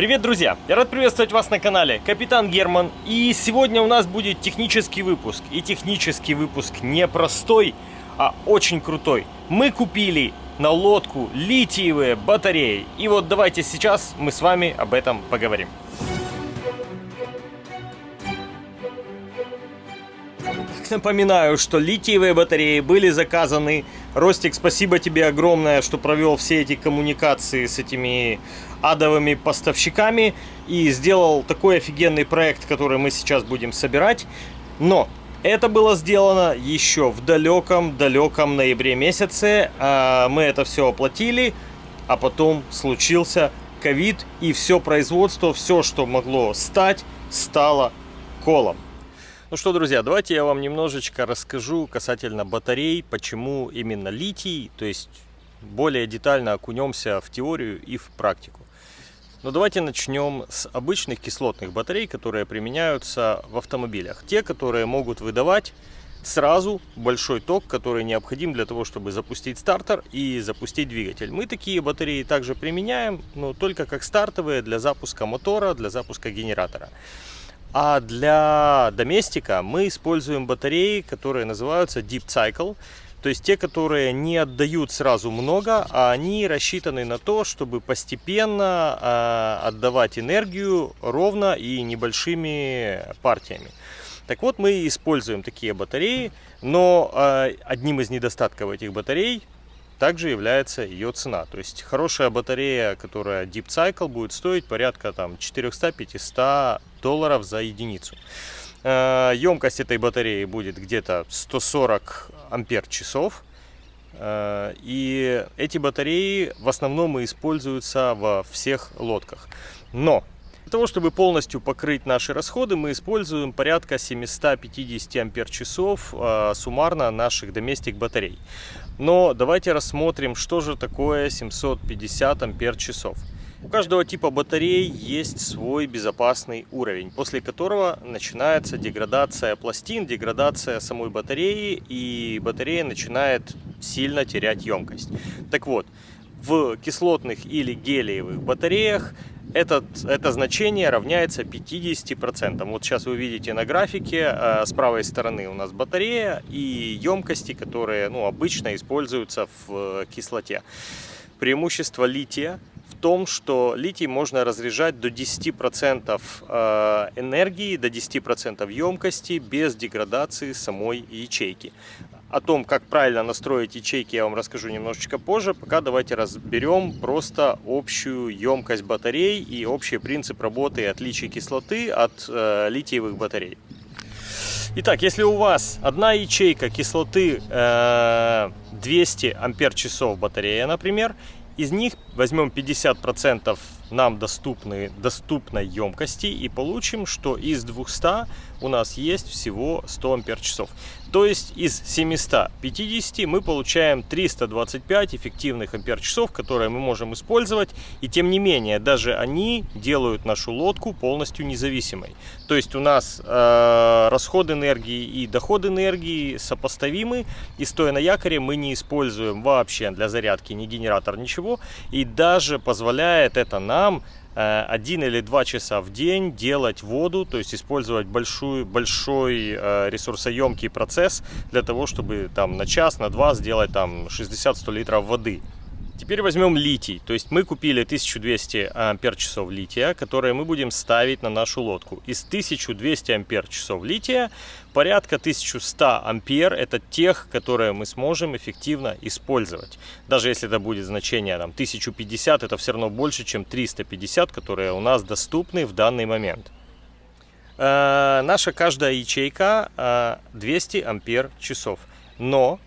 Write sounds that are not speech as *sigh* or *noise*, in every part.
Привет, друзья! Я рад приветствовать вас на канале Капитан Герман. И сегодня у нас будет технический выпуск. И технический выпуск не простой, а очень крутой. Мы купили на лодку литиевые батареи. И вот давайте сейчас мы с вами об этом поговорим. Напоминаю, что литиевые батареи были заказаны. Ростик, спасибо тебе огромное, что провел все эти коммуникации с этими адовыми поставщиками и сделал такой офигенный проект, который мы сейчас будем собирать. Но это было сделано еще в далеком-далеком ноябре месяце. А, мы это все оплатили, а потом случился ковид, и все производство, все, что могло стать, стало колом. Ну что, друзья, давайте я вам немножечко расскажу касательно батарей, почему именно литий, то есть более детально окунемся в теорию и в практику. Но давайте начнем с обычных кислотных батарей, которые применяются в автомобилях. Те, которые могут выдавать сразу большой ток, который необходим для того, чтобы запустить стартер и запустить двигатель. Мы такие батареи также применяем, но только как стартовые для запуска мотора, для запуска генератора. А для доместика мы используем батареи, которые называются Deep Cycle. То есть те, которые не отдают сразу много, а они рассчитаны на то, чтобы постепенно э, отдавать энергию ровно и небольшими партиями. Так вот, мы используем такие батареи, но э, одним из недостатков этих батарей также является ее цена. То есть хорошая батарея, которая Deep Cycle, будет стоить порядка там 400-500 долларов за единицу. Э, емкость этой батареи будет где-то 140 ампер часов. Э, и эти батареи в основном используются во всех лодках. Но для того, чтобы полностью покрыть наши расходы, мы используем порядка 750 ампер часов э, суммарно наших доместик батарей. Но давайте рассмотрим, что же такое 750 ампер часов. У каждого типа батарей есть свой безопасный уровень, после которого начинается деградация пластин, деградация самой батареи, и батарея начинает сильно терять емкость. Так вот, в кислотных или гелиевых батареях этот, это значение равняется 50%. Вот сейчас вы видите на графике, э, с правой стороны у нас батарея и емкости, которые ну, обычно используются в э, кислоте. Преимущество лития в том, что литий можно разряжать до 10% э, энергии, до 10% емкости без деградации самой ячейки. О том, как правильно настроить ячейки, я вам расскажу немножечко позже. Пока давайте разберем просто общую емкость батарей и общий принцип работы и отличий кислоты от э, литиевых батарей. Итак, если у вас одна ячейка кислоты э, 200 ампер часов батарея, например, из них возьмем 50% нам доступны, доступной емкости и получим, что из 200 у нас есть всего 100 ампер часов. То есть из 750 мы получаем 325 эффективных ампер часов, которые мы можем использовать. И тем не менее, даже они делают нашу лодку полностью независимой. То есть у нас э, расход энергии и доход энергии сопоставимы. И стоя на якоре мы не используем вообще для зарядки ни генератор, ничего. И даже позволяет это нам один или два часа в день делать воду, то есть использовать большой, большой э, ресурсоемкий процесс для того, чтобы там на час, на два сделать там 60-100 литров воды. Теперь возьмем литий. То есть мы купили 1200 ампер часов лития, которые мы будем ставить на нашу лодку. Из 1200 ампер часов лития порядка 1100 ампер это тех, которые мы сможем эффективно использовать. Даже если это будет значение там, 1050, это все равно больше, чем 350, которые у нас доступны в данный момент. Э, наша каждая ячейка э, 200 ампер часов. Но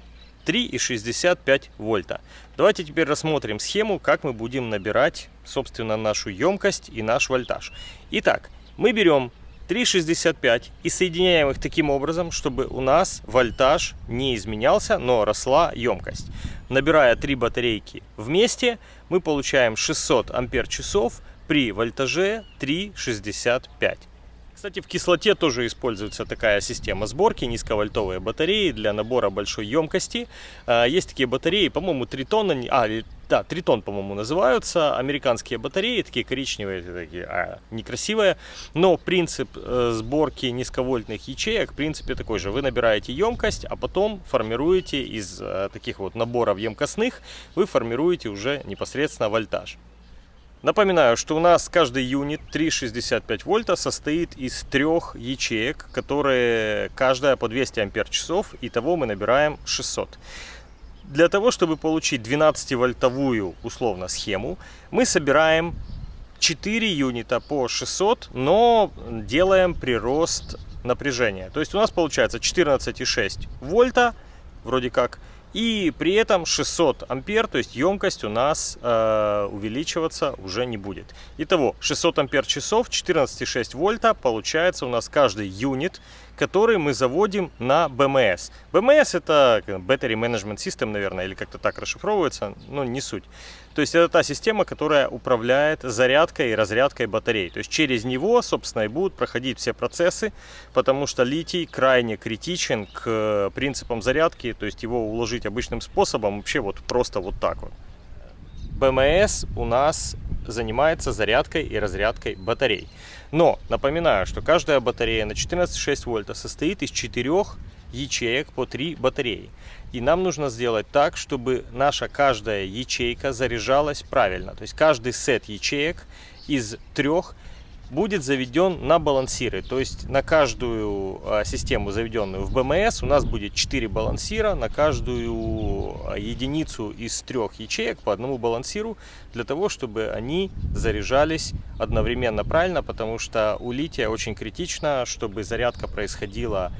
3,65 вольта. Давайте теперь рассмотрим схему, как мы будем набирать, собственно, нашу емкость и наш вольтаж. Итак, мы берем 3,65 и соединяем их таким образом, чтобы у нас вольтаж не изменялся, но росла емкость. Набирая три батарейки вместе, мы получаем 600 ампер часов при вольтаже 3,65. Кстати, в кислоте тоже используется такая система сборки, низковольтовые батареи для набора большой емкости. А, есть такие батареи, по-моему, 3 тонны, а, да, Тритон, по-моему, называются, американские батареи, такие коричневые, такие, а, некрасивые, но принцип э, сборки низковольтных ячеек, в принципе, такой же. Вы набираете емкость, а потом формируете из э, таких вот наборов емкостных, вы формируете уже непосредственно вольтаж. Напоминаю, что у нас каждый юнит 3,65 вольта состоит из трех ячеек, которые каждая по 200 ампер часов, и того мы набираем 600. Для того, чтобы получить 12-вольтовую условно схему, мы собираем 4 юнита по 600, но делаем прирост напряжения. То есть у нас получается 14,6 вольта, вроде как, и при этом 600 ампер, то есть емкость у нас э, увеличиваться уже не будет. Итого 600 ампер часов, 14,6 вольта получается у нас каждый юнит который мы заводим на BMS. BMS это Battery Management System, наверное, или как-то так расшифровывается, но не суть. То есть это та система, которая управляет зарядкой и разрядкой батарей. То есть через него, собственно, и будут проходить все процессы, потому что литий крайне критичен к принципам зарядки, то есть его уложить обычным способом вообще вот просто вот так вот. БМС у нас занимается зарядкой и разрядкой батарей. Но напоминаю, что каждая батарея на 14,6 вольта состоит из четырех ячеек по 3 батареи. И нам нужно сделать так, чтобы наша каждая ячейка заряжалась правильно. То есть каждый сет ячеек из трех будет заведен на балансиры. То есть на каждую а, систему, заведенную в БМС, у нас будет 4 балансира на каждую а, единицу из трех ячеек по одному балансиру, для того, чтобы они заряжались одновременно правильно, потому что у лития очень критично, чтобы зарядка происходила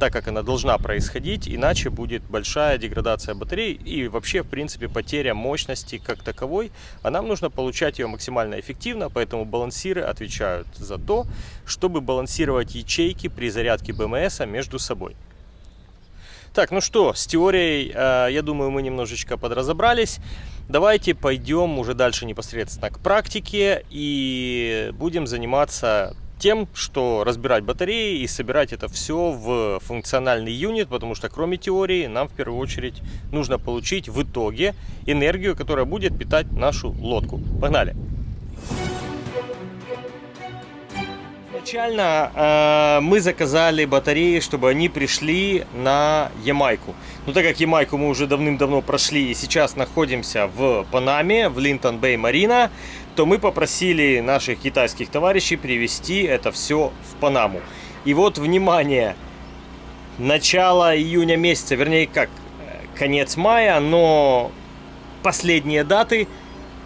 так, как она должна происходить, иначе будет большая деградация батарей и вообще, в принципе, потеря мощности как таковой, а нам нужно получать ее максимально эффективно, поэтому балансиры отвечают за то, чтобы балансировать ячейки при зарядке БМС между собой. Так, ну что, с теорией, э, я думаю, мы немножечко подразобрались. Давайте пойдем уже дальше непосредственно к практике и будем заниматься тем, что разбирать батареи и собирать это все в функциональный юнит, потому что кроме теории нам в первую очередь нужно получить в итоге энергию, которая будет питать нашу лодку. Погнали! Изначально э, мы заказали батареи, чтобы они пришли на Ямайку. Но так как Ямайку мы уже давным-давно прошли и сейчас находимся в Панаме, в Линтон Бэй Марина, то мы попросили наших китайских товарищей привезти это все в Панаму. И вот, внимание, начало июня месяца, вернее, как, конец мая, но последние даты,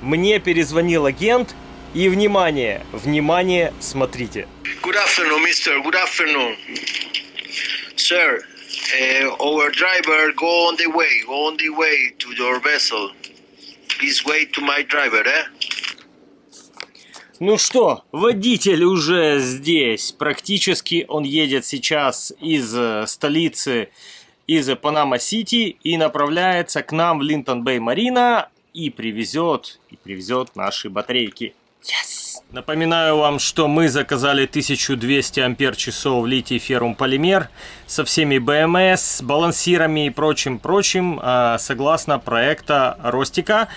мне перезвонил агент, и, внимание, внимание, смотрите. Good afternoon, mister. Good afternoon. Sir, uh, our driver go on the way, go on the way to your vessel. Please wait to my driver, eh? Ну что, водитель уже здесь. Практически он едет сейчас из э, столицы, из Панама-Сити и направляется к нам в Linton Bay Marina и привезет, и привезет наши батарейки. Yes! Напоминаю вам, что мы заказали 1200 ампер часов литий феррум полимер со всеми BMS, балансирами и прочим-прочим, а, согласно проекта Ростика.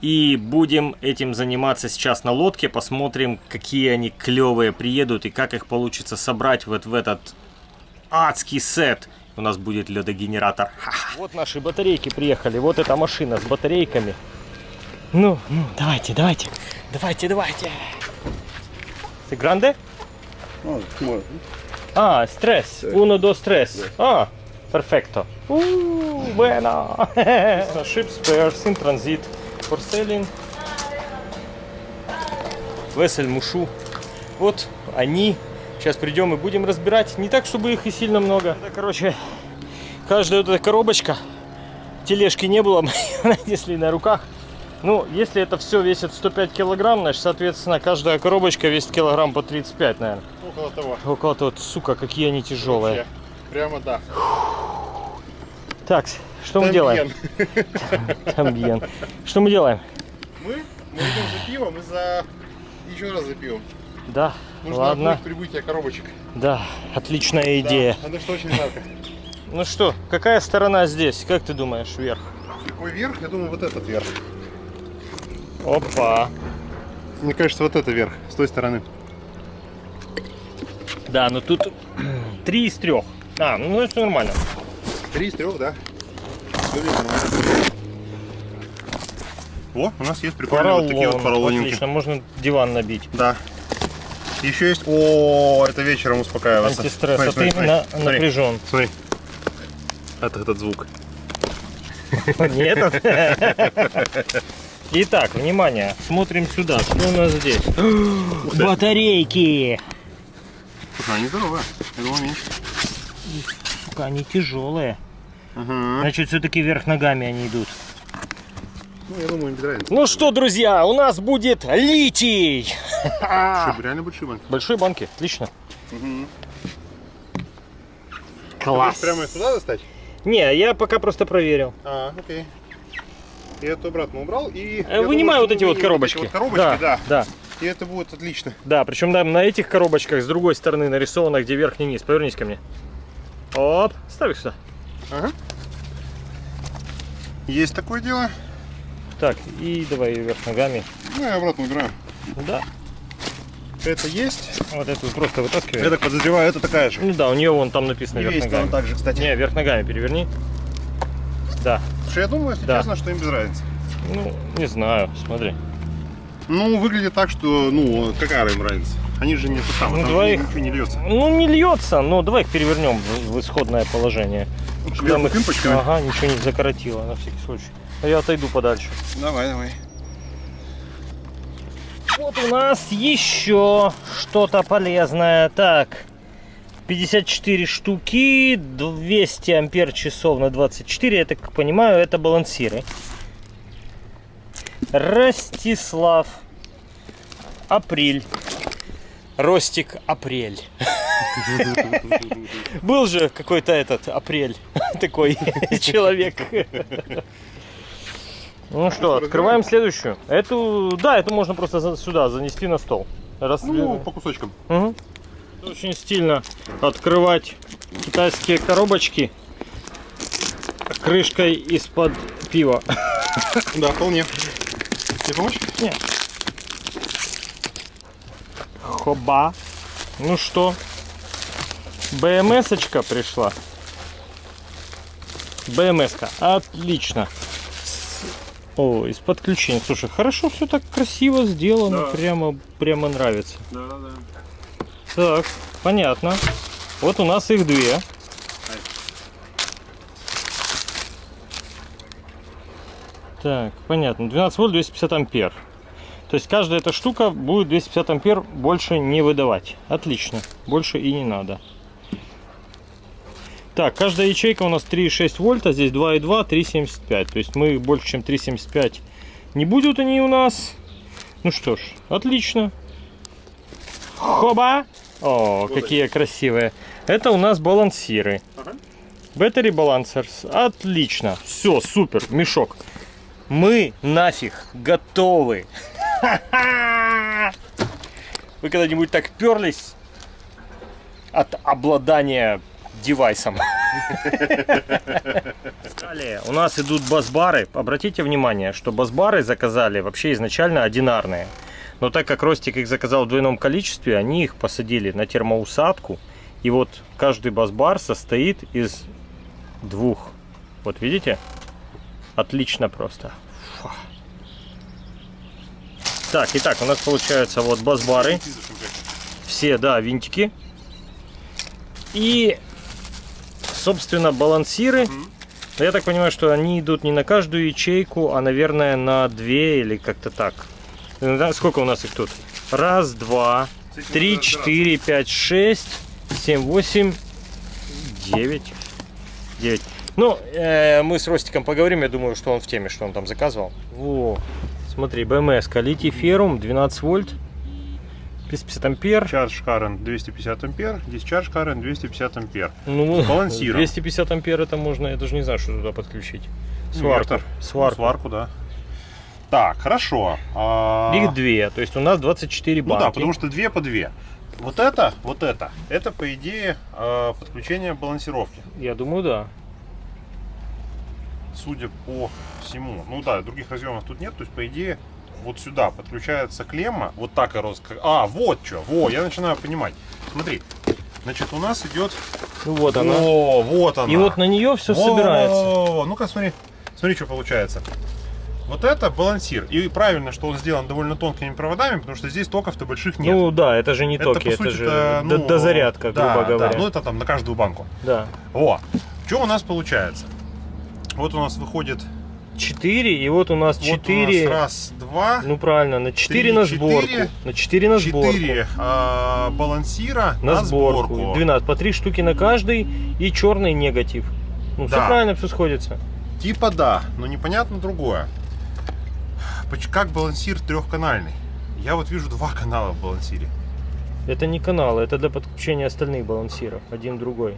И будем этим заниматься сейчас на лодке. Посмотрим, какие они клевые приедут и как их получится собрать вот в этот адский сет. У нас будет ледогенератор. Вот наши батарейки приехали. Вот эта машина с батарейками. Ну, ну, давайте, давайте. Давайте, давайте. Ты гранде? More. А, стресс. Uno, dos, tres. А, перфекто. Bueno. *laughs* Ship spares in transit for selling. Весель Мушу. Вот они. Сейчас придем и будем разбирать. Не так, чтобы их и сильно много. Это, короче, каждая вот эта коробочка. Тележки не было, мы ее нанесли на руках. Ну, если это все весит 105 килограмм, значит, соответственно, каждая коробочка весит килограмм по 35, наверное. Около того. Около того, сука, какие они тяжелые. Вообще. Прямо да. Так, что мы делаем? *laughs* Тамбьен. Что мы делаем? Мы? Мы идем за пивом и за... Еще раз за пивом. Да, Нужно ладно. прибытие коробочек. Да, отличная идея. Да, это что очень жарко. Ну что, какая сторона здесь? Как ты думаешь, вверх? Какой верх? Я думаю, вот этот верх. Опа. Мне кажется, вот это вверх, с той стороны. Да, но тут *clears throat* три из трех. А, ну значит нормально. Три из трех, да. Выглядит нормально. О, у нас есть прикольные вот такие вот поролонинки. Отлично, можно диван набить. Да. Еще есть... О, это вечером успокаиваться. Антистресс, Смотри, а смотри, ты смотри. на- Смотри, напряжен. Смотри. Это этот звук. *laughs* Нет. *laughs* Итак, внимание, смотрим сюда. Что у нас здесь? *gasps* Батарейки. Слушай, они здоровые. Я думал меньше. Сука, они тяжелые. Ага. Значит, все-таки вверх ногами они идут. Ну, я думаю, им без разницы. Ну что, друзья, у нас будет литий. Большие, *laughs* реально большие банки. Большие банки, отлично. Мгм. Класс. Хочешь Прямо их туда достать? Не, я пока просто проверил. А, окей. Я это обратно убрал и... Э, думаю, вот эти вот коробочки. Вот эти вот коробочки, да, да. да, И это будет отлично. да. Причем да, на этих коробочках с другой стороны нарисовано, где верхний низ. Повернись ко мне. Оп, ставь их сюда. Ага. Есть такое дело. Так, и давай ее вверх ногами. Ну, я обратно убираю. Да, Это есть. вот эту просто вытаскивай. Я так подозреваю, это такая же. Ну да, у нее вон там написано И вверх весит ногами. он также, кстати. Не, вверх ногами переверни. Да, Слушай, я думаю, если Да. честно, что им без разницы. ну, не знаю, смотри. Ну, выглядит так, что, ну, какая им разница? Они же не это самое, Ну, там двоих- ничего не льется. Ну, не льется, но давай их перевернем в, в исходное положение. Вверху их- пимпочками? Ага, ничего не закоротило, на всякий случай. А я отойду подальше. Давай, давай. Вот у нас еще что-то полезное. Так, 54 штуки, 200 ампер часов на 24. Я так понимаю, это балансиры. Ростислав. Апрель. Ростик Апрель. *laughs* Был же какой-то этот Апрель *laughs* такой *laughs* человек. Ну что, открываем следующую. Эту, да, эту можно просто сюда занести на стол. Раз, Ну, по кусочкам. Очень стильно открывать китайские коробочки крышкой из-под пива. *laughs* Да, вполне. Тебе помочь? Нет. Хоба. Ну что, БМС-очка пришла. БМС-ка, отлично. О, из подключения. Слушай, хорошо все так красиво сделано, Да. прямо, прямо нравится. Да, да, да. Так, понятно. Вот у нас их две. Так, понятно. 12 вольт, 250 ампер. То есть каждая эта штука будет 250 ампер больше не выдавать. Отлично. Больше и не надо. Так, каждая ячейка у нас 3,6 вольта, здесь 2,2, 3,75. То есть мы больше, чем 3,75 не будут они у нас. Ну что ж, отлично. Хоба! О, какие красивые. Это у нас балансиры. Ага. Battery Balancers. Отлично. Все, супер. Мешок. Мы нафиг готовы. *laughs* Вы когда-нибудь так перлись от обладания девайсом? Далее у нас идут бас-бары. Обратите внимание, что бас-бары заказали вообще изначально одинарные. Но так как Ростик их заказал в двойном количестве, они их посадили на термоусадку. И вот каждый бас-бар состоит из двух. Вот видите? Отлично просто. Фу. Так, итак, у нас получается вот бас-бары. Все, да, винтики. И, собственно, балансиры. Я так понимаю, что они идут не на каждую ячейку, а, наверное, на две или как-то так. Ну, да, Сколько у нас их тут? Раз, два, три, четыре, пять, шесть, семь, восемь, девять. Девять. Ну, э, мы с Ростиком поговорим, я думаю, что он в теме, что он там заказывал. Во, смотри, БМС, литий феррум, 12 вольт, 250 ампер. Charge current 250 ампер, discharge current 250 ампер. Ну, балансиром. 250 ампер это можно, я даже не знаю, что туда подключить. Сварку. Инвертор. Сварку. Ну, сварку, да. Так, хорошо. А, Их две, то есть у нас 24 Ну банки. да, потому что две по две. Вот это, вот это, это по идее э, подключение балансировки. Я думаю, да. Судя по всему. Ну да, других разъемов тут нет, то есть по идее вот сюда подключается клемма, вот так и рос. А, вот что, во, я начинаю понимать. Смотри, значит, у нас идет... Ну вот она. О, вот она. И вот на нее все Во, собирается. во, во, во. Ну-ка, смотри, смотри, что получается. Вот это балансир. И правильно, что он сделан довольно тонкими проводами, потому что здесь токов-то больших нет. Ну да, это же не это, токи, по это сути, же это, ну, дозарядка, да, грубо говоря. Да, ну это там на каждую банку. Да. О, что у нас получается? Вот у нас выходит 4, и вот у нас вот у нас 4. раз, два, Ну правильно, на 4 Три, на сборку. четыре, На 4 на сборку. четыре а, балансира На, сборку. 12. По 3 штуки на каждый и черный негатив. Ну, все Да. правильно, все сходится. Типа да, но непонятно другое. Как балансир трехканальный? Я вот вижу два канала в балансире. Это не каналы, это для подключения остальных балансиров. Один другой.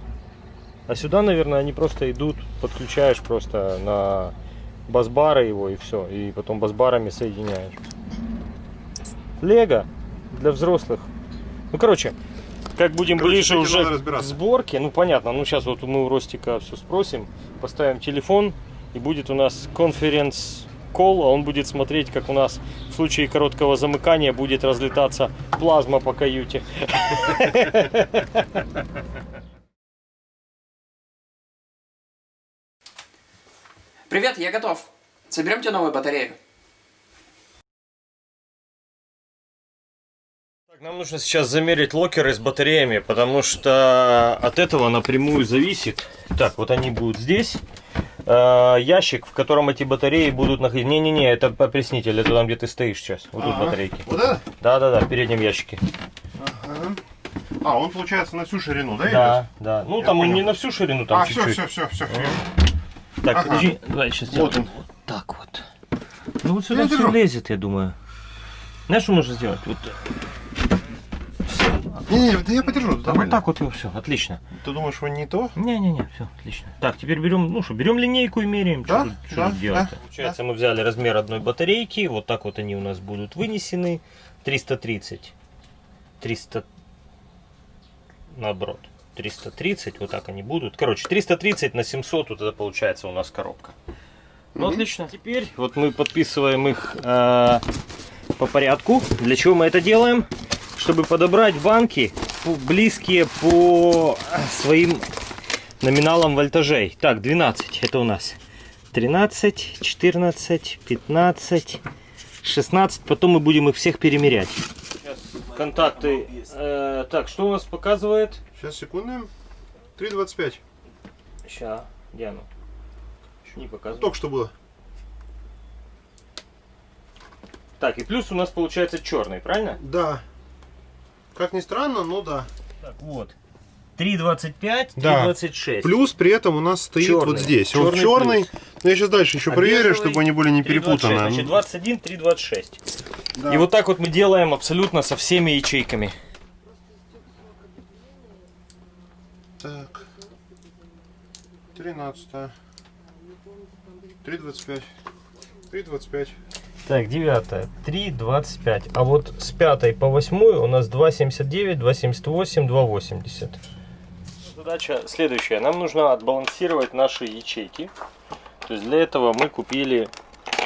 А сюда, наверное, они просто идут, подключаешь просто на бас-бары его и все. И потом бас-барами соединяешь. Лего для взрослых. Ну, короче, как будем Короче, ближе уже к сборке, ну понятно, ну сейчас вот мы у Ростика все спросим, поставим телефон и будет у нас конференц кол, а он будет смотреть, как у нас в случае короткого замыкания будет разлетаться плазма по каюте. Привет, я готов. Соберем тебе новую батарею. Нам нужно сейчас замерить локеры с батареями, потому что от этого напрямую зависит. Так, вот они будут здесь. Э, ящик, в котором эти батареи будут находиться. Не-не-не, это опреснитель, это там, где ты стоишь сейчас. Вот тут Ага. батарейки. Вот это? Да-да-да, в переднем ящике. Ага. А, он получается на всю ширину, да? Да, да. Ну, Я там он понял. не на всю ширину, там А, все, чуть-чуть. все, все, все. Так, Ага. подожди, давай сейчас Вот сделаем. он. Вот так вот. Ну вот сюда Я все держу. влезет, я думаю. Знаешь, что можно сделать? Вот, Не-не, да я подержу. да, вот так вот и все, отлично. Ты думаешь, он не то? Не-не-не, все, отлично. Так, теперь берем, ну что, берем линейку и меряем, Да, что, да, тут делать. да, Получается, мы взяли размер одной батарейки, вот так вот они у нас будут вынесены. 330. 300, наоборот, 330, вот так они будут. Короче, 330 на 700, вот это получается у нас коробка. Ну, отлично. Теперь вот мы подписываем их э, по порядку. Для чего мы это делаем? Чтобы подобрать банки близкие по своим номиналам вольтажей. Так, 12 это у нас. 13, 14, 15, 16. Потом мы будем их всех перемерять. Сейчас контакты. э, так, что у нас показывает? Сейчас, секунду. 3.25. Сейчас, где оно? Не показывает. Только что было. Так, и плюс у нас получается черный, правильно? Да. Как ни странно, но да. Так, вот. 3.25, Да. 3.26. Плюс при этом у нас стоит Чёрный. вот здесь. Он Чёрный черный. Но я сейчас дальше еще А проверю, бежевый чтобы они были не 3.26, перепутаны. Значит, 21, 3.26. Да. И вот так вот мы делаем абсолютно со всеми ячейками. Так. 13. 3.25. 3.25. Так, девятая, 3.25. А вот с пятой по восьмую у нас 2.79, 2.78, 2.80. Задача следующая. Нам нужно отбалансировать наши ячейки. То есть для этого мы купили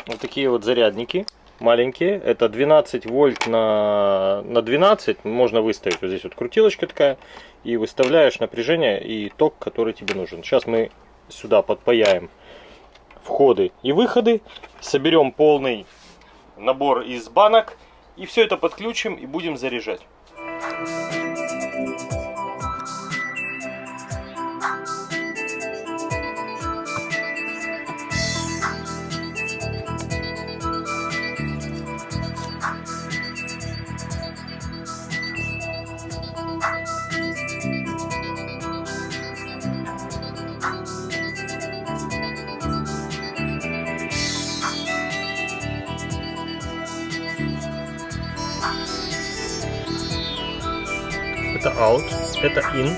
вот такие вот зарядники маленькие. Это 12 вольт на, на 12. Можно выставить вот здесь вот крутилочка такая. И выставляешь напряжение и ток, который тебе нужен. Сейчас мы сюда подпаяем входы и выходы. Соберем полный набор из банок. И все это подключим и будем заряжать. Out, это in.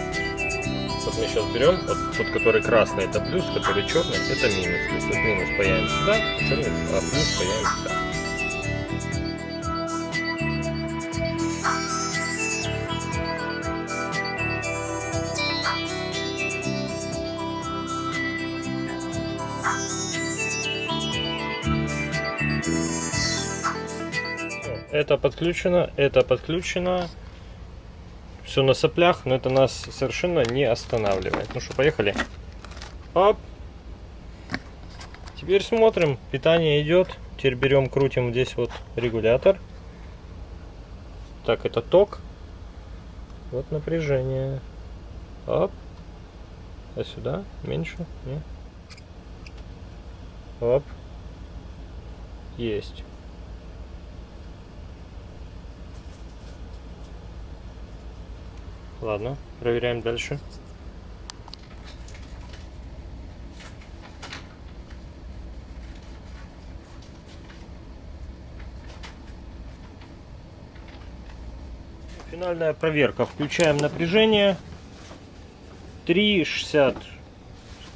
Вот мы сейчас берем, вот тот, который красный, это плюс, который черный, это минус. То есть вот минус паяем сюда, черный, а плюс паяем сюда. это подключено, это подключено. Все на соплях, но это нас совершенно не останавливает. Ну что, поехали. Оп. Теперь смотрим, питание идет. Теперь берем, крутим здесь вот регулятор. Так, это ток. Вот напряжение. Оп. А сюда меньше? Не. Оп. Есть. Ладно, проверяем дальше. Финальная проверка. Включаем напряжение. 3,60,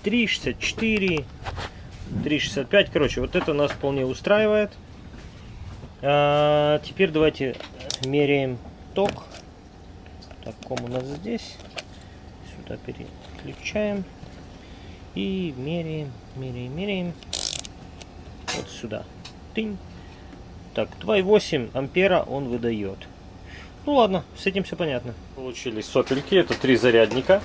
3,64, 3,65. Короче, вот это нас вполне устраивает. А, теперь давайте меряем ток. Так, ком у нас здесь. Сюда переключаем. И меряем, меряем, меряем. Вот сюда. Тынь. Так, 2,8 ампера он выдает. Ну ладно, с этим все понятно. Получили сопельки, это три зарядника.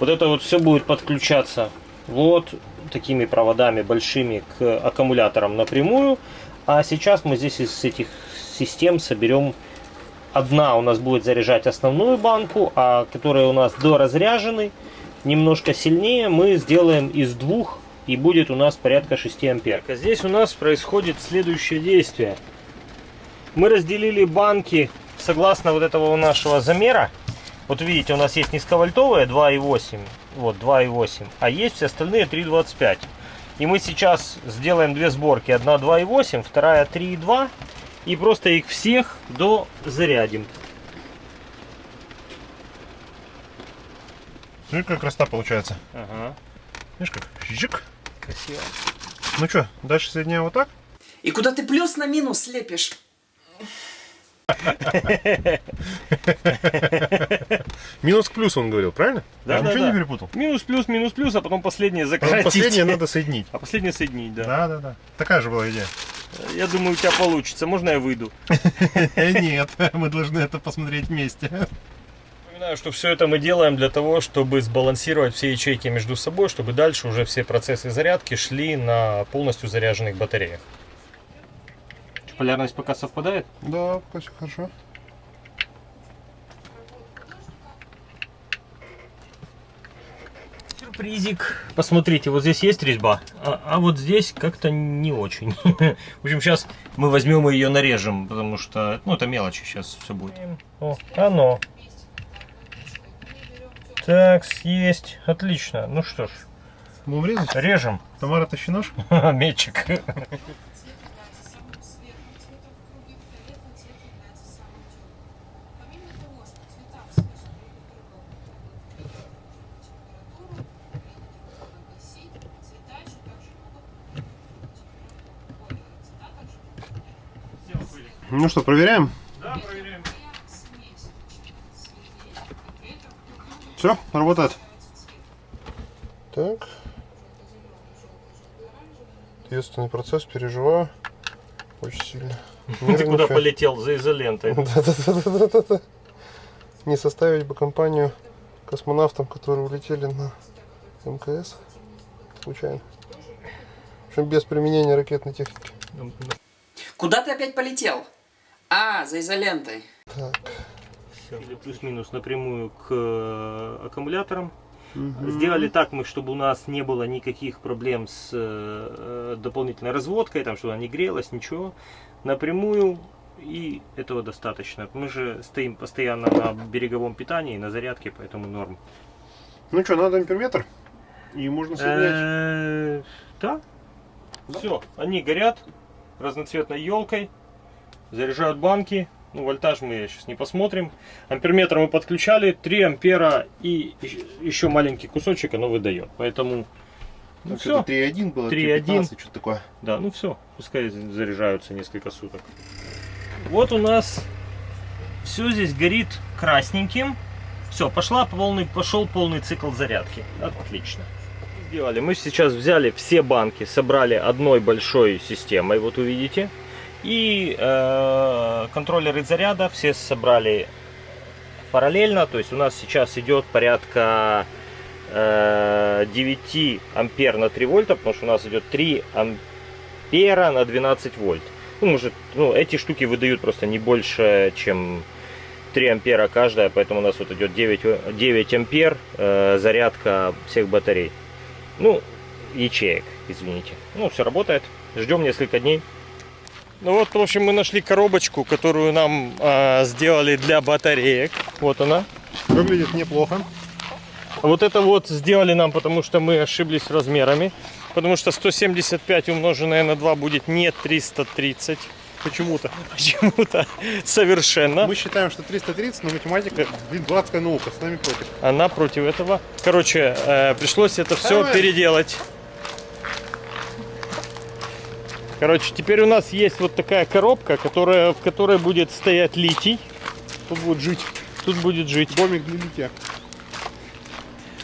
Вот это вот все будет подключаться вот такими проводами большими к аккумуляторам напрямую. А сейчас мы здесь из этих систем соберем одна у нас будет заряжать основную банку, а которые у нас доразряжены, немножко сильнее, мы сделаем из двух и будет у нас порядка 6 ампер. А здесь у нас происходит следующее действие. Мы разделили банки согласно вот этого нашего замера, вот видите, у нас есть низковольтовые 2,8, вот 2,8, а есть все остальные 3,25. И мы сейчас сделаем две сборки, одна 2,8, вторая 3,2, и просто их всех до зарядим. Ну как красота получается. Ага. Видишь как? Жик. Красиво. Ну что, дальше соединяем вот так? И куда ты плюс на минус лепишь? *laughs* Минус к плюсу он говорил, правильно? Да, Я да, ничего да. не перепутал? Минус, плюс, минус, плюс, а потом последнее Потом закратить. Последнее надо соединить. *laughs* А последнее соединить, да. Да, да, да. Такая же была идея. Я думаю, у тебя получится. Можно я выйду? *laughs* Нет, мы должны это посмотреть вместе. Напоминаю, что все это мы делаем для того, чтобы сбалансировать все ячейки между собой, чтобы дальше уже все процессы зарядки шли на полностью заряженных батареях. Полярность пока совпадает? Да, пока все хорошо. Сюрпризик. Посмотрите, вот здесь есть резьба, а, а вот здесь как-то не очень. *laughs* В общем, сейчас мы возьмем и ее нарежем, потому что, ну, это мелочи, сейчас все будет. О, оно. Так, есть. Отлично. Ну что ж, Будем резать? режем. Тамара, тащи нож. *laughs* Метчик. Ну что, проверяем? Да, проверяем. Все, работает. Так. Ответственный процесс, переживаю. Очень сильно. Ты куда полетел? За изолентой. *laughs* Да-да-да-да-да. Не составить бы компанию космонавтам, которые улетели на МКС случайно. В общем, без применения ракетной техники. Куда ты опять полетел? А, за изолентой. Так. Или плюс-минус напрямую к э, аккумуляторам. Сделали так мы, чтобы у нас не было никаких проблем с э, дополнительной разводкой, там, чтобы она не грелась, ничего. Напрямую и этого достаточно. Мы же стоим постоянно на береговом питании, на зарядке, поэтому норм. Ну что, надо амперметр? И можно соединять. Э, Да. Все, они горят разноцветной елкой, заряжают банки. Ну, вольтаж мы сейчас не посмотрим. Амперметр мы подключали, 3 ампера и еще маленький кусочек оно выдает. Поэтому, ну все, 3.1 было, 3.1. 3.15, что такое. да, ну все, пускай заряжаются несколько суток. Вот у нас все здесь горит красненьким. Все, пошла полный, пошел полный цикл зарядки. Отлично. Сделали. Мы сейчас взяли все банки, собрали одной большой системой, вот увидите. И э, контроллеры заряда все собрали параллельно. То есть у нас сейчас идет порядка э, 9 ампер на 3 вольта, потому что у нас идет 3 ампера на 12 вольт. Ну, может, ну, эти штуки выдают просто не больше, чем 3 ампера каждая, поэтому у нас вот идет 9, 9 ампер э, зарядка всех батарей. Ну, ячеек, извините. Ну, все работает. Ждем несколько дней. Ну вот, в общем, мы нашли коробочку, которую нам э, сделали для батареек. Вот она. Выглядит неплохо. Вот это вот сделали нам, потому что мы ошиблись размерами. Потому что 175 умноженное на 2 будет не 330. Почему-то. Почему-то совершенно. Мы считаем, что 330, но математика, блин, дурацкая наука, с нами против. Она против этого. Короче, э, пришлось это все Давай. переделать. Короче, теперь у нас есть вот такая коробка, которая, в которой будет стоять литий. Тут будет жить Тут будет жить домик для литья.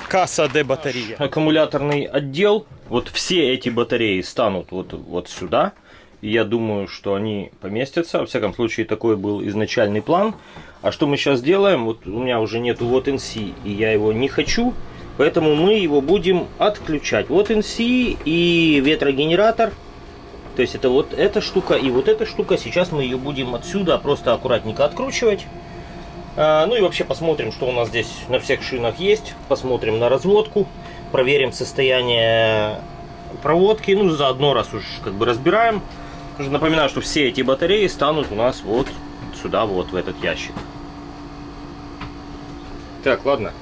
касса де батарея. Аккумуляторный отдел. Вот все эти батареи станут вот, вот сюда. И я думаю, что они поместятся. Во всяком случае, такой был изначальный план. А что мы сейчас делаем? Вот у меня уже нету вот NC, и я его не хочу. Поэтому мы его будем отключать. Вот NC и ветрогенератор. То есть это вот эта штука и вот эта штука. Сейчас мы ее будем отсюда просто аккуратненько откручивать. А, Ну и вообще посмотрим, что у нас здесь на всех шинах есть. Посмотрим на разводку. Проверим состояние проводки. Ну, заодно, раз уж как бы разбираем. Уже Напоминаю, что все эти батареи станут у нас вот сюда, вот в этот ящик. Так, ладно.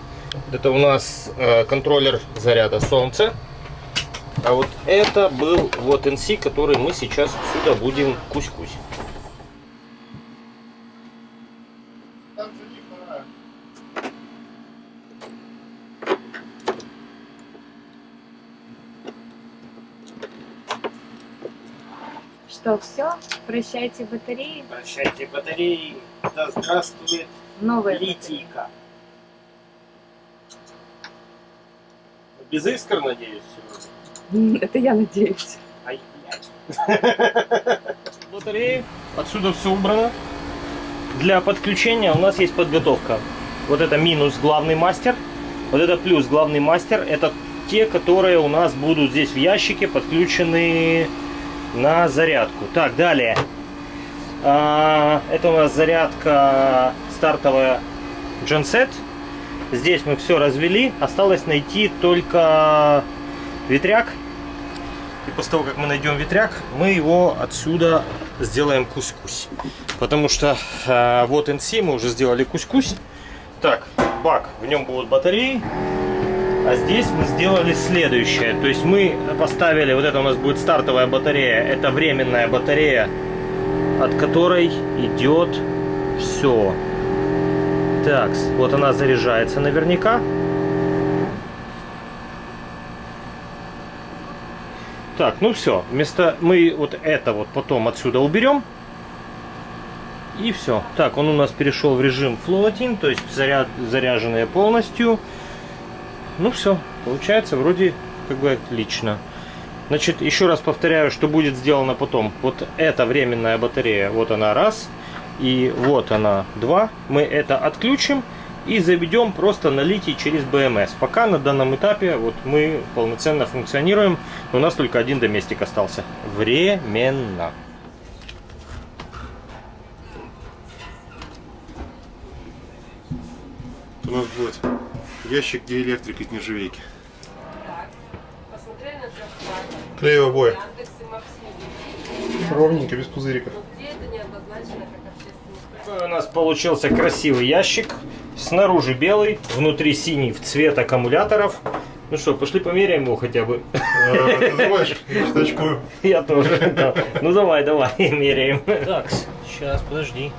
Это у нас э, контроллер заряда солнца. А вот это был вот NC, который мы сейчас отсюда будем кусь-кусь. Что, все? Прощайте батареи. Прощайте батареи. Да здравствует Новые литийка. Без искр, надеюсь, сегодня? Это я надеюсь. Ай. Батареи. *laughs* Отсюда все убрано. Для подключения у нас есть подготовка. Вот это минус главный мастер. Вот это плюс главный мастер. Это те, которые у нас будут здесь в ящике подключены на зарядку. Так, далее. А, это у нас зарядка стартовая Genset. Здесь мы все развели. Осталось найти только ветряк. И после того, как мы найдем ветряк, мы его отсюда сделаем кусь-кусь. Потому что э, вот NC мы уже сделали кусь-кусь. Так, бак, в нем будут батареи. А здесь мы сделали следующее. То есть мы поставили, вот это у нас будет стартовая батарея. Это временная батарея, от которой идет все. Так, вот она заряжается наверняка. Так, ну все. Вместо мы вот это вот потом отсюда уберем. И все. Так, он у нас перешел в режим floating, то есть заряд, заряженные полностью. Ну все, получается вроде как бы отлично. Значит, еще раз повторяю, что будет сделано потом. Вот эта временная батарея, вот она раз, и вот она два. Мы это отключим и заведем просто на литий через BMS. Пока на данном этапе вот мы полноценно функционируем, но у нас только один доместик остался. Временно. У нас будет ящик, где электрик из нержавейки. Посмотрели на трехплане. Клеевые обои. Ровненько, без пузыриков. Где это не обозначено Такой у нас получился красивый ящик. Снаружи белый, внутри синий в цвет аккумуляторов. Ну что, пошли померяем его хотя бы. А, знаешь, *laughs* я тоже. Ну давай, давай, *laughs* меряем. Так, сейчас, подожди.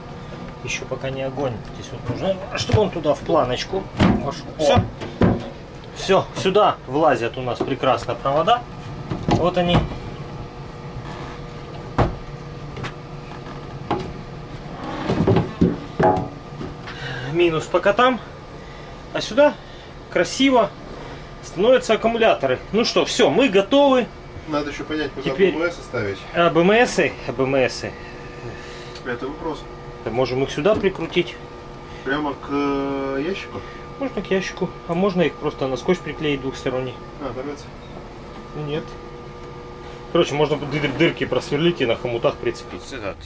Еще пока не огонь. Здесь вот нужно, чтобы он туда в планочку. Все. Все, сюда влазят у нас прекрасно провода. Вот они. Минус по котам. А сюда красиво становятся аккумуляторы. Ну что, все, мы готовы. Надо еще понять, куда Теперь- БМС ставить. АБМСы, АБМСы. Это вопрос. Можем их сюда прикрутить. Прямо к э, ящику? Можно к ящику, а можно их просто на скотч приклеить двухсторонний. А, дорвется. Нет. Короче, можно дыр- дырки просверлить и на хомутах прицепить.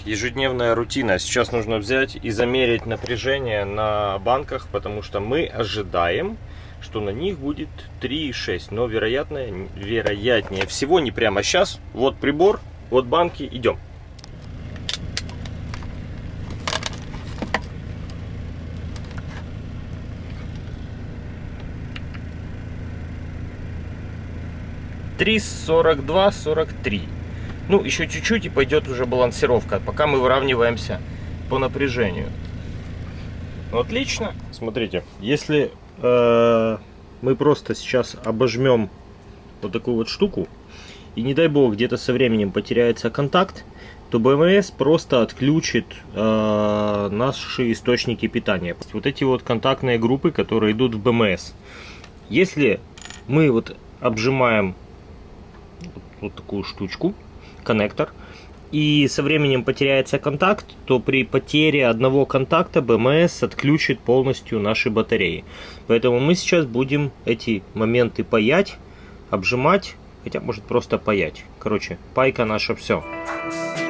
ежедневная рутина. Сейчас нужно взять и замерить напряжение на банках, потому что мы ожидаем, что на них будет 3,6. Но вероятно, вероятнее всего не прямо сейчас. Вот прибор, вот банки, идем. Три сорок два, сорок три. Ну, еще чуть-чуть и пойдет уже балансировка, пока мы выравниваемся по напряжению. Ну, Отлично. Смотрите, если э, мы просто сейчас обожмем вот такую вот штуку, и не дай бог где-то со временем потеряется контакт, то БМС просто отключит э, наши источники питания. Вот эти вот контактные группы, которые идут в БМС. Если мы вот обжимаем вот, такую штучку, коннектор, и со временем потеряется контакт, то при потере одного контакта БМС отключит полностью наши батареи. Поэтому мы сейчас будем эти моменты паять, обжимать, хотя может просто паять. Короче, пайка наша все. Вот,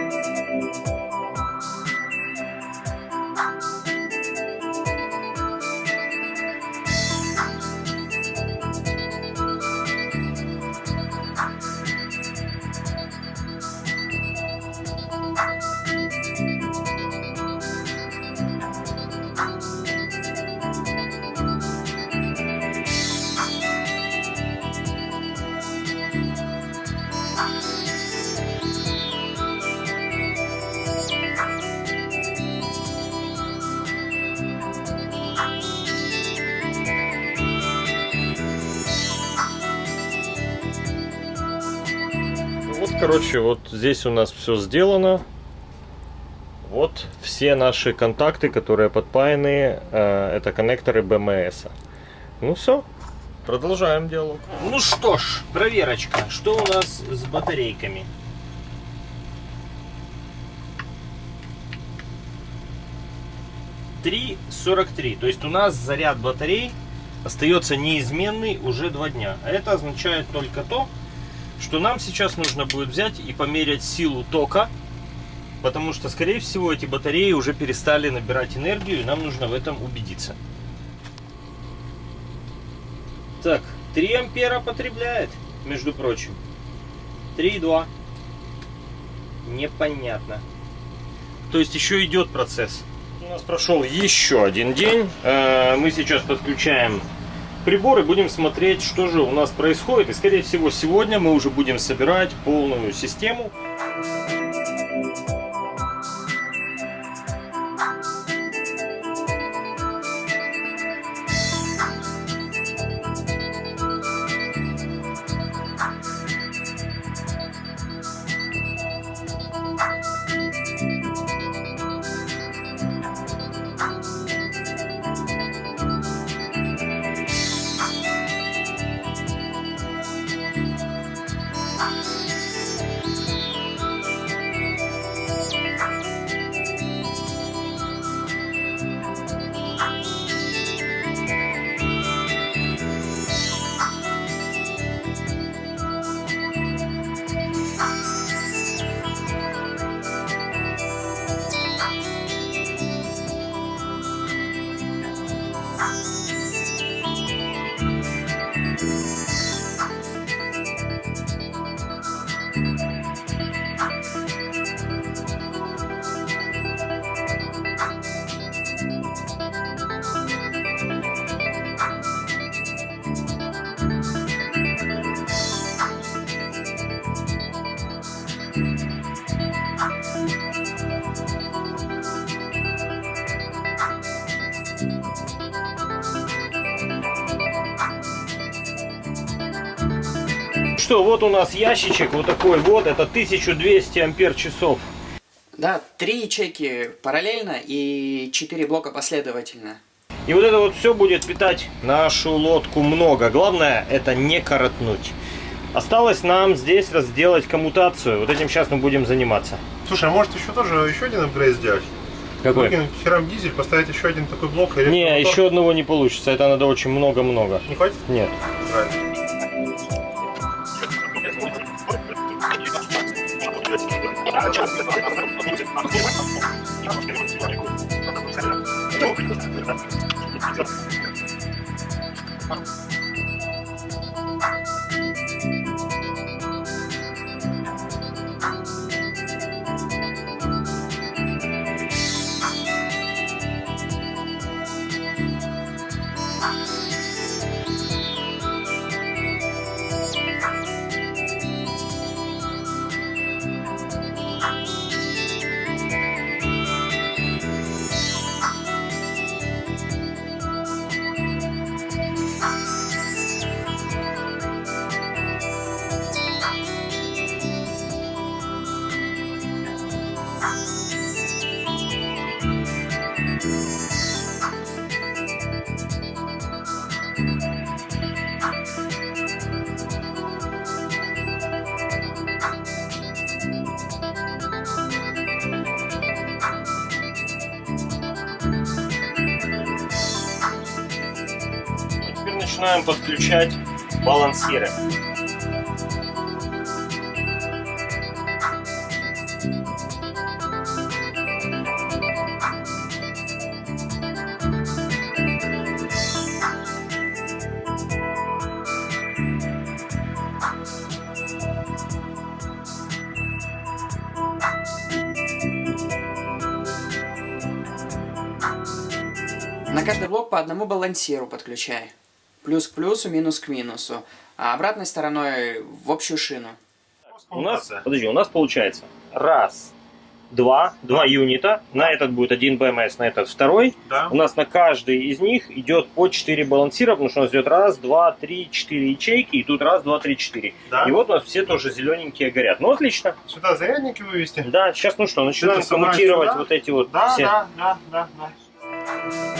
короче, вот здесь у нас все сделано. Вот все наши контакты, которые подпаяны, э, это коннекторы БМС. Ну все, продолжаем диалог. Ну что ж, проверочка. Что у нас с батарейками? Три сорок три. То есть у нас заряд батарей остается неизменный уже два дня. А это означает только то, что нам сейчас нужно будет взять и померять силу тока, потому что, скорее всего, эти батареи уже перестали набирать энергию, и нам нужно в этом убедиться. Так, 3 ампера потребляет, между прочим. 3,2. Непонятно. То есть еще идет процесс. У нас прошел еще один день. Э, Мы сейчас подключаем прибор и будем смотреть, что же у нас происходит. И скорее всего сегодня мы уже будем собирать полную систему. Что, вот у нас ящичек вот такой вот, это 1200 ампер часов. Да, три ячейки параллельно и четыре блока последовательно. И вот это вот все будет питать нашу лодку много. Главное это не коротнуть. Осталось нам здесь разделать коммутацию. Вот этим сейчас мы будем заниматься. Слушай, а может еще тоже еще один апгрейд сделать? Какой? Выкинуть херам дизель, поставить еще один такой блок. и Не, еще одного не получится. Это надо очень много-много. Не хватит? Нет. Правильно. Теперь подключать балансиры. На каждый блок по одному балансиру подключай. Плюс к плюсу, минус к минусу. А обратной стороной в общую шину. У нас, подожди, у нас получается раз, два, два юнита. На этот будет один БМС, на этот второй. Да. У нас на каждый из них идет по 4 балансира, потому что у нас идет раз, два, три, четыре ячейки, и тут раз, два, три, четыре. Да. И вот у нас все тоже зелененькие горят. Ну, отлично. Сюда зарядники вывести? Да, сейчас ну что, начинаем коммутировать сюда? вот эти вот Да, все. да, да, да, да.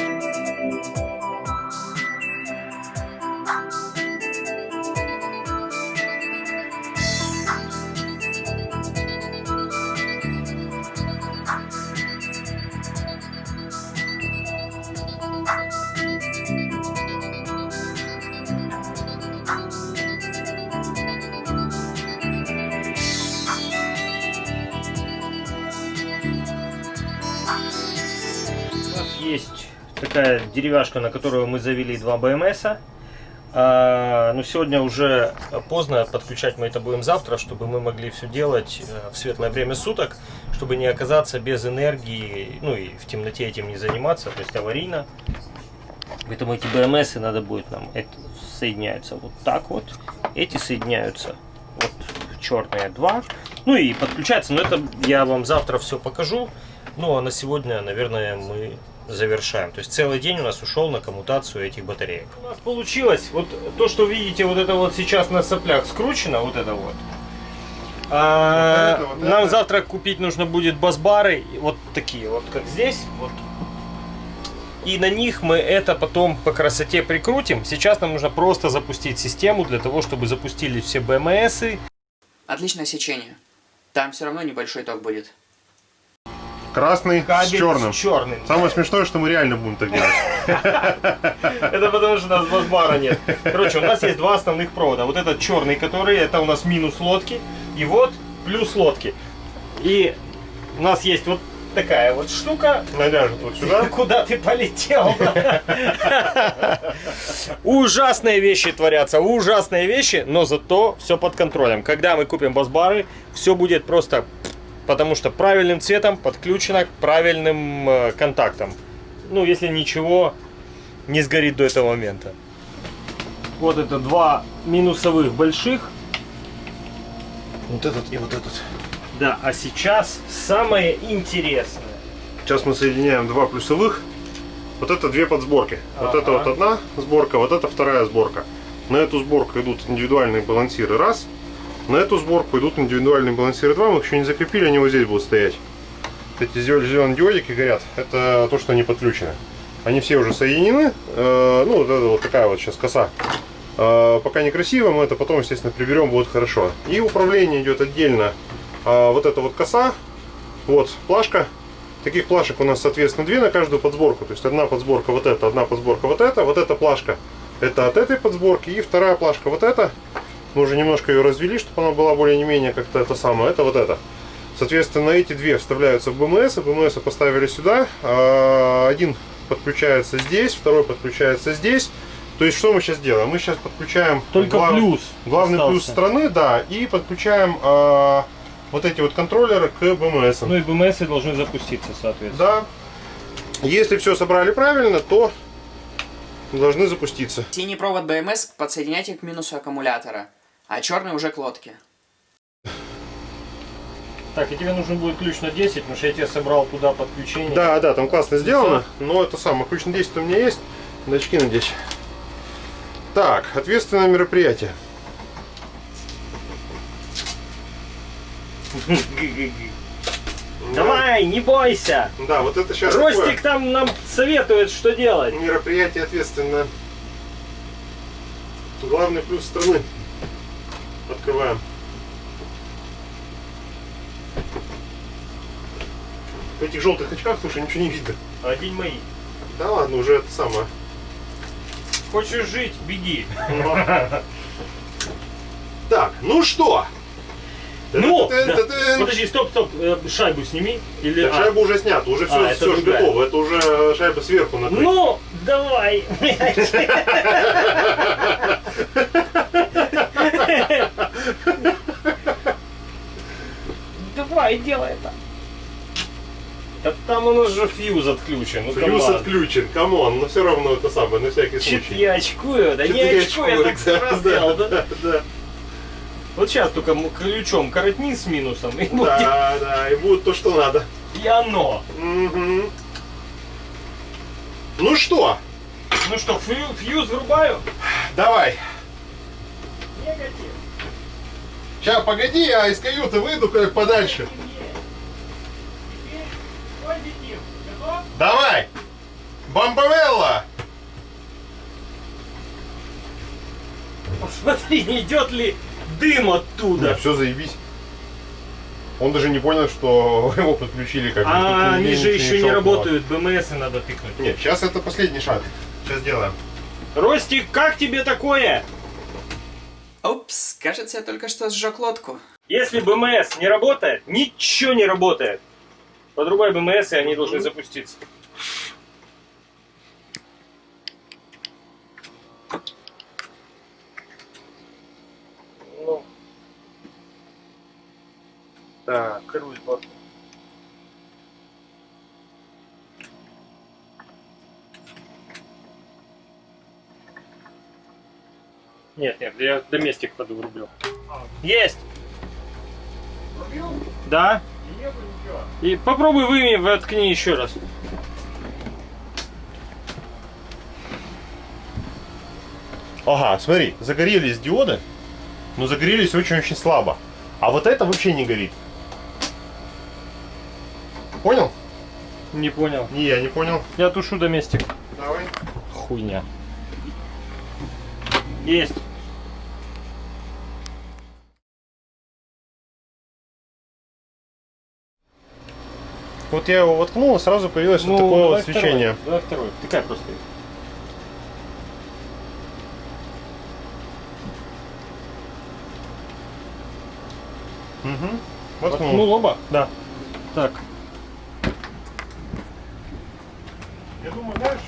Такая деревяшка, на которую мы завели два БМСа. А, но сегодня уже поздно, подключать мы это будем завтра, чтобы мы могли все делать э, в светлое время суток, чтобы не оказаться без энергии, ну и в темноте этим не заниматься, то есть аварийно. Поэтому эти БМСы надо будет нам, это соединяются вот так вот, эти соединяются вот черные два, ну и подключается, но это я вам завтра все покажу, ну а на сегодня, наверное, мы завершаем. То есть целый день у нас ушел на коммутацию этих батареек. У нас получилось, вот то, что видите, вот это вот сейчас на соплях скручено, вот это вот. А, Вот это, вот нам это. завтра купить нужно будет бас-бары, вот такие вот, как здесь, вот. И на них мы это потом по красоте прикрутим. Сейчас нам нужно просто запустить систему для того, чтобы запустили все БМСы. Отличное сечение. Там все равно небольшой ток будет. Красный с черным. с черным. Самое смешное, что мы реально будем так делать. *laughs* Это потому что у нас бас-бара нет. Короче, у нас есть два основных провода. Вот этот черный, который, это у нас минус лодки. И вот плюс лодки. И у нас есть вот такая вот штука. Наляжет вот сюда. *laughs* Куда ты полетел? *laughs* Ужасные вещи творятся, ужасные вещи, но зато все под контролем. Когда мы купим бас-бары, все будет просто потому что правильным цветом подключено к правильным э, контактам. Ну, если ничего не сгорит до этого момента. Вот это два минусовых больших. Вот этот и вот этот. Да, а сейчас самое интересное. Сейчас мы соединяем два плюсовых. Вот это две подсборки. Вот это вот одна сборка, вот это вторая сборка. На эту сборку идут индивидуальные балансиры раз. На эту сборку идут индивидуальные балансиры два. Мы их еще не закрепили, они вот здесь будут стоять. Эти зеленые диодики горят. Это то, что они подключены. Они все уже соединены. Э, Ну, вот это вот такая вот сейчас коса. Э, Пока некрасиво, мы это потом, естественно, приберем, будет хорошо. И управление идет отдельно. А Вот эта вот коса, Вот плашка. Таких плашек у нас, соответственно, две на каждую подсборку. То есть одна подсборка вот эта, одна подсборка вот эта. Вот эта плашка это от этой подсборки. И вторая плашка вот эта. Мы уже немножко ее развели, чтобы она была более-менее как-то это самое. Это вот это. Соответственно, эти две вставляются в БМС. и БМС поставили сюда. А, Один подключается здесь, второй подключается здесь. То есть, что мы сейчас делаем? Мы сейчас подключаем Только глав- плюс главный остался. плюс страны, да, и подключаем а, вот эти вот контроллеры к БМС. Ну и БМС должны запуститься, соответственно. Да. Если все собрали правильно, то должны запуститься. Синий провод БМС подсоединяйте к минусу аккумулятора, а черный уже к лодке. Так, и тебе нужен будет ключ на 10, потому что я тебе собрал туда подключение. Да, да, там классно сделано, но это самое, ключ на 10 у меня есть, на 10. Так, ответственное мероприятие. Давай, не бойся! Да, вот это сейчас Ростик там нам советует, что делать. мероприятие ответственное. Главный плюс страны. Открываем. В этих желтых очках, слушай, ничего не видно. Одень мои. Да ладно, уже это самое. Хочешь жить, беги. Так, ну что? Ну, да. подожди, стоп, стоп, э, шайбу сними. Или... Так, а, шайба уже снята, уже все, А, все готово. Это уже шайба сверху накрыта. Ну, давай. Давай, делай это. Да там у нас же fuse отключен. Ну, Плюс come on. отключен, come on, но все равно это самое, на всякий Чё-то случай. я очкую, да не Чё-то очкую, я так раз да, сделал, да? да, да, Вот сейчас только ключом коротни с минусом, и будет да, да, и будет то, что надо. и оно. Мгм. Ну что, Ну что, фью- фьюз врубаю? давай. Негатив. Сейчас, погоди, я из каюты выйду как подальше. Теперь позитив. Готов? Давай! Бомбовелла! Посмотри, не идет ли дым оттуда. все заебись. Он даже не понял, что *laughs* его подключили как бы. А они же еще не работают, БМС надо тыкнуть. Нет, сейчас это последний шаг. Сейчас делаем. Ростик, как тебе такое? Упс, кажется, я только что сжег лодку. Если БМС не работает, ничего не работает. Подрубай БМС, и они должны запуститься. Так, круиз бак. Нет, нет, я доместик подрублю. Есть! Да? И попробуй выми, воткни еще раз. Ага, смотри, загорелись диоды, но загорелись очень-очень слабо. А вот это вообще не горит. Понял? Не понял. Не, я не понял. Я тушу доместик. Давай. Хуйня. Есть. Вот я его воткнул, и сразу появилось вот такое Ну, давай вот свечение. Второй. Давай второй. Такая просто. Угу. Воткнул. Воткнул оба? Да. Так. Знаешь,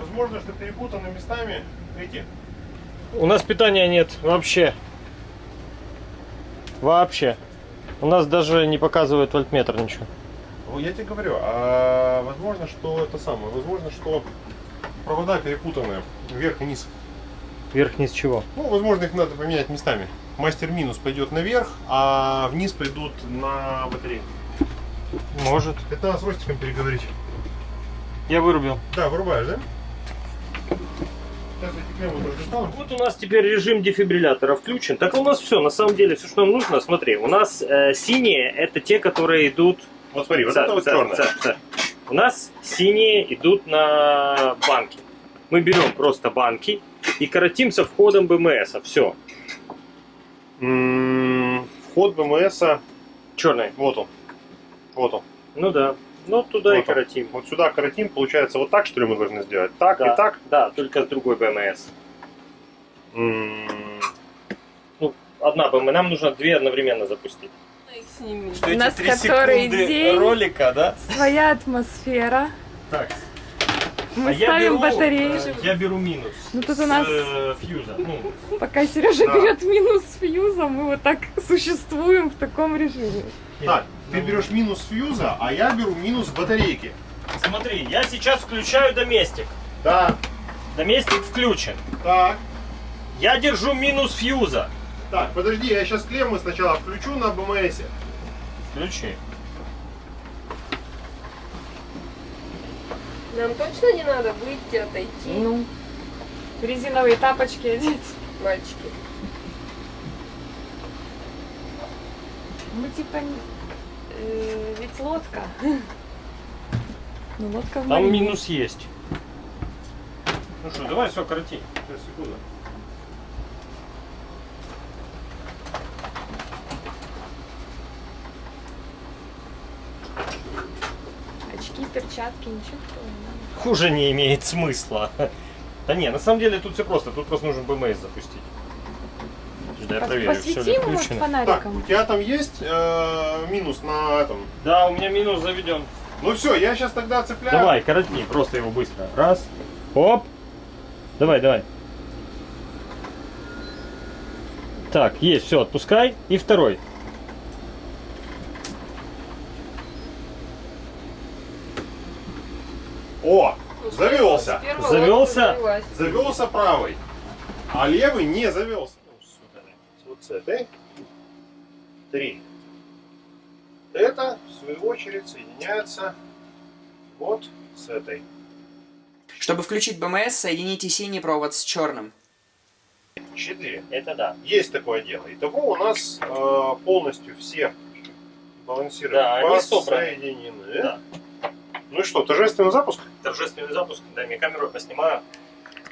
возможно, что перепутаны местами эти. У нас питания нет вообще. Вообще. У нас даже не показывает вольтметр ничего. Ну, я тебе говорю, а возможно, что это самое, возможно, что провода перепутаны вверх и низ. Вверх-низ чего? Ну, возможно, их надо поменять местами. Мастер минус пойдет наверх, а вниз пойдут на батарею. Может. Это надо с Ростиком переговорить. Я вырубил. Да, вырубаешь, да? Вот у нас теперь режим дефибриллятора включен. Так у нас все, на самом деле, все, что нам нужно, смотри, у нас э, синие это те, которые идут... Вот смотри, вот За- это вот за- черное. за- за. У нас синие идут на банки. Мы берем просто банки и коротим со входом БМС. Все. М, Вход БМСа, Черные. вот он. Вот он. Ну да. Ну туда и Вот он. коротим. Вот сюда коротим, получается, вот так, что ли, мы должны сделать? Так Да. и так? Да, только с другой БМС. М, Одна БМС. Нам нужно две одновременно запустить. Что У нас который день. ролика, да? Своя атмосфера. Так. Мы а я ставим беру, батареи. э, Я беру минус. Ну, тут с, у нас- э, фьюза. Ну, Пока Сережа Да. берет минус фьюза, мы вот так существуем в таком режиме. Так, ты берешь минус фьюза, а я беру минус батарейки. смотри, я сейчас включаю доместик. Да, Доместик включен. так. Я держу минус фьюза. Так, подожди, я сейчас клеммы сначала включу на БМС. Включи. Нам точно не надо выйти, отойти, Ну, резиновые тапочки одеть. мальчики? Мы типа э, ведь лодка. Ну, лодка в Там минус есть. Ну что, давай все, короти. Сейчас, секунду. Очки, перчатки, ничего такого не надо. Хуже не имеет смысла. *laughs* Да не, на самом деле тут все просто. Тут просто нужно БМС запустить. Я проверю, все ли включено. Так, фонариком. у тебя там есть э, минус на этом? Да, у меня минус заведен. Ну все, я сейчас тогда цепляю. Давай, коротни, просто его быстро. Раз. Оп. Давай, давай. Так, есть, все, отпускай. И второй. О, завелся. Завелся? Завелся правый, а левый не завелся. С этой. Три. Это, в свою очередь, соединяется вот с этой. Чтобы включить БМС, соедините синий провод с черным. Четыре. Это да. Есть такое дело. Итого у нас э, полностью все балансиры Да, они собраны. соединены. Да. Ну и что, торжественный запуск? Торжественный запуск. Дай мне камеру, поснимаю.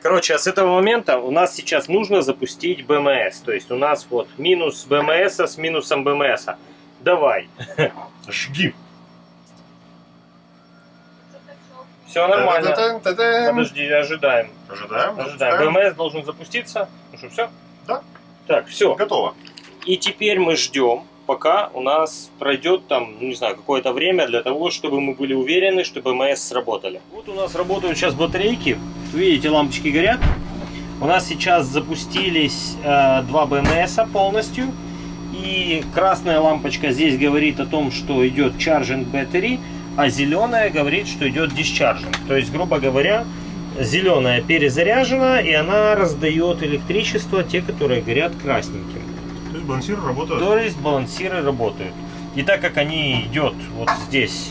Короче, а с этого момента у нас сейчас нужно запустить БМС. То есть у нас вот минус БМС с минусом БМС. Давай. *laughs* Жги. Все нормально. Подожди, ожидаем. Ожидаем. Ожидаем. БМС должен запуститься. Ну что, все? Да. Так, все. Готово. И теперь мы ждем, пока у нас пройдет там, ну, не знаю, какое-то время для того, чтобы мы были уверены, что БМС сработали. Вот у нас работают сейчас батарейки. Видите, лампочки горят. У нас сейчас запустились э, два БМС полностью. И красная лампочка здесь говорит о том, что идет charging battery, а зеленая говорит, что идет discharging. То есть, грубо говоря, зеленая перезаряжена, и она раздает электричество, те, которые горят красненьким. То есть балансиры работают. То есть балансиры работают. И так как они идет вот здесь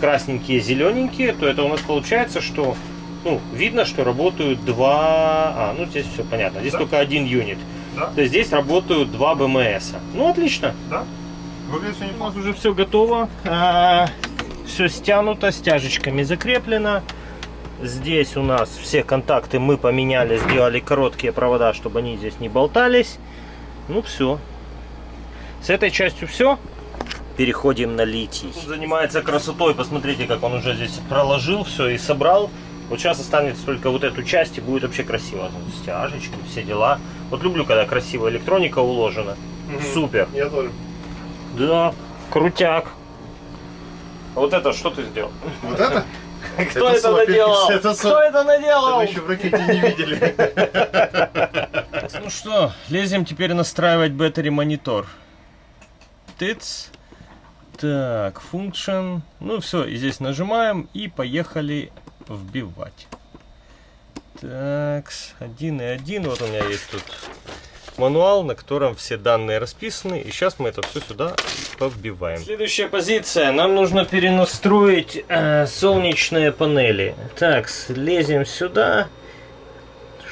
красненькие, зелененькие, то это у нас получается, что ну, видно, что работают два... А, ну здесь все понятно. Здесь Да. только один юнит. Да. То есть здесь работают два БМС. Ну, отлично. Выглядит все У нас неплохо. уже все готово. все стянуто, стяжечками закреплено. Здесь у нас все контакты мы поменяли, сделали короткие провода, чтобы они здесь не болтались. Ну все. С этой частью все. Переходим на литий. Тут занимается красотой. Посмотрите, как он уже здесь проложил все и собрал. Вот сейчас останется только вот эту часть и будет вообще красиво. Стяжечки, все дела. Вот люблю, когда красивая электроника уложена. Мгм. Супер. Я тоже. Да, крутяк. А вот это что ты сделал? Вот это? *laughs* Кто Это это наделал? *laughs* это Кто это наделал? Это еще в ракете не видели. Ну что, лезем теперь настраивать battery монитор. Тыц. Так, function. Ну все, и здесь нажимаем и поехали вбивать. Так, 1 и 1. Вот у меня есть тут мануал, на котором все данные расписаны. И сейчас мы это все сюда повбиваем. Следующая позиция. Нам нужно перенастроить э, солнечные панели. Так, лезем сюда.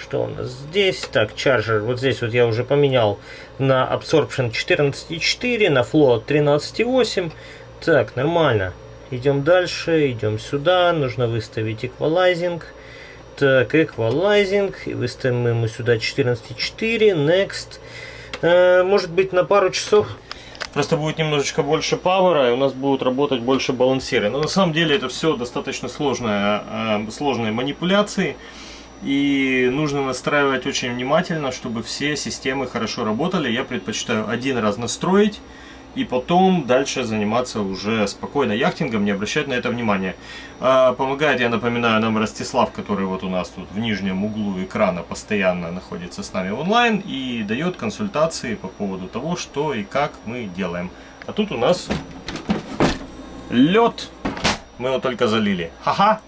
Что у нас здесь? Так, чарджер. Вот здесь вот я уже поменял на Absorption 14.4, на Flow 13.8. Так, нормально. Идем дальше, идем сюда. Нужно выставить эквалайзинг. Так, эквалайзинг. Выставим ему сюда 14.4. Next. Э, может быть на пару часов. Просто будет немножечко больше пауэра, и у нас будут работать больше балансиры. Но на самом деле это все достаточно сложная, э, сложные манипуляции. И нужно настраивать очень внимательно, чтобы все системы хорошо работали. Я предпочитаю один раз настроить и потом дальше заниматься уже спокойно яхтингом, не обращать на это внимания. А, помогает, я напоминаю, нам Ростислав, который вот у нас тут в нижнем углу экрана постоянно находится с нами онлайн и дает консультации по поводу того, что и как мы делаем. А тут у нас лед. Мы его только залили. Ха-ха!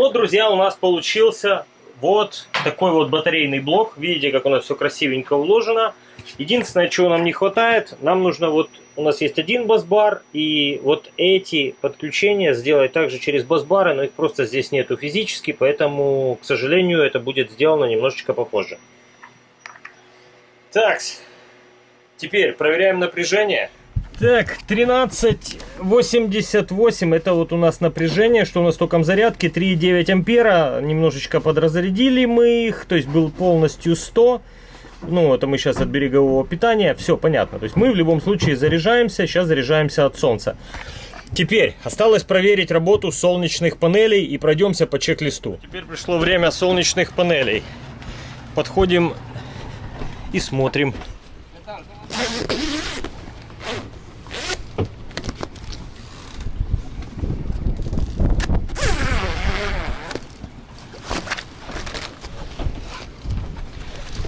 Вот, друзья, у нас получился вот такой вот батарейный блок. Видите, как у нас все красивенько уложено. Единственное, чего нам не хватает, нам нужно вот, у нас есть один бас-бар, и вот эти подключения сделать также через бас-бары, но их просто здесь нету физически, поэтому, к сожалению, это будет сделано немножечко попозже. Так, теперь проверяем напряжение. Так, 1388 это вот у нас напряжение, что у нас током зарядки 3,9 ампера, немножечко подразрядили мы их, то есть был полностью 100. Ну, это мы сейчас от берегового питания, все понятно. То есть мы в любом случае заряжаемся, сейчас заряжаемся от солнца. Теперь осталось проверить работу солнечных панелей и пройдемся по чек-листу. Теперь пришло время солнечных панелей. Подходим и смотрим.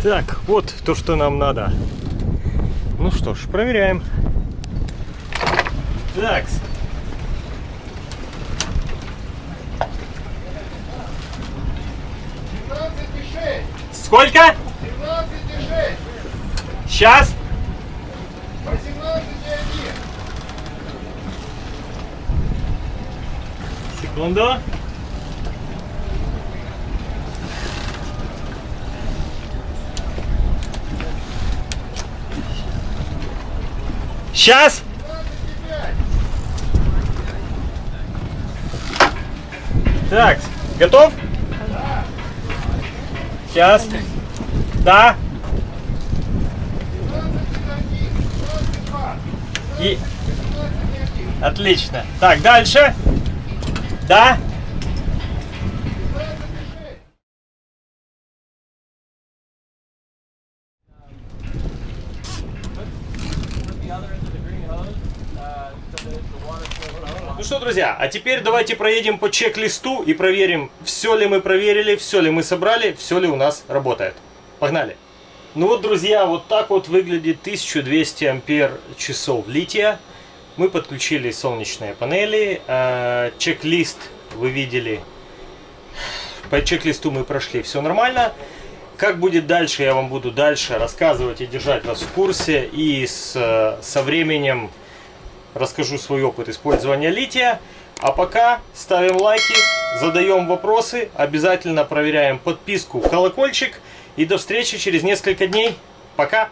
Так, вот то, что нам надо. Ну что ж, проверяем. Так. Сколько? 17,6. Сейчас. 18,1. Секунду. Сейчас. Так, готов? Сейчас. Да. И... Отлично. Так, дальше. Да. Ну что, друзья, а теперь давайте проедем по чек-листу и проверим, все ли мы проверили, все ли мы собрали, все ли у нас работает. Погнали! Ну вот, друзья, вот так вот выглядит 1200 ампер часов лития. Мы подключили солнечные панели. э, Чек-лист вы видели. По чек-листу мы прошли, все нормально. Как будет дальше, я вам буду дальше рассказывать и держать вас в курсе. И с, со временем расскажу свой опыт использования лития. А пока ставим лайки, задаем вопросы, обязательно проверяем подписку, колокольчик. И до встречи через несколько дней. Пока!